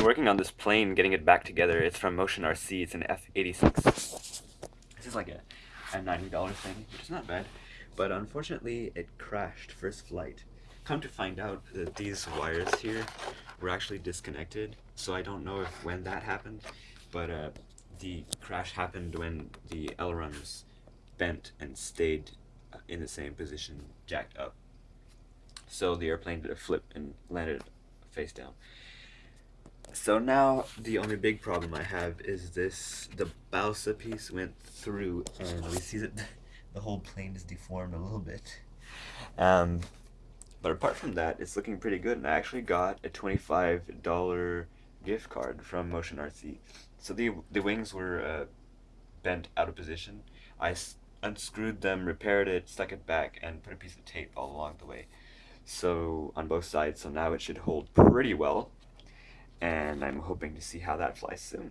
been working on this plane, getting it back together. It's from Motion RC. It's an F86. This is like a, a $90 thing, which is not bad. But unfortunately, it crashed first flight. Come to find out that these wires here were actually disconnected. So I don't know if when that happened, but uh, the crash happened when the ailerons bent and stayed uh, in the same position, jacked up. So the airplane did a flip and landed face down. So now the only big problem I have is this, the balsa piece went through and we see that the whole plane is deformed a little bit. Um, but apart from that, it's looking pretty good and I actually got a $25 gift card from Motion RC. So the, the wings were uh, bent out of position. I unscrewed them, repaired it, stuck it back, and put a piece of tape all along the way. So on both sides, so now it should hold pretty well. And I'm hoping to see how that flies soon.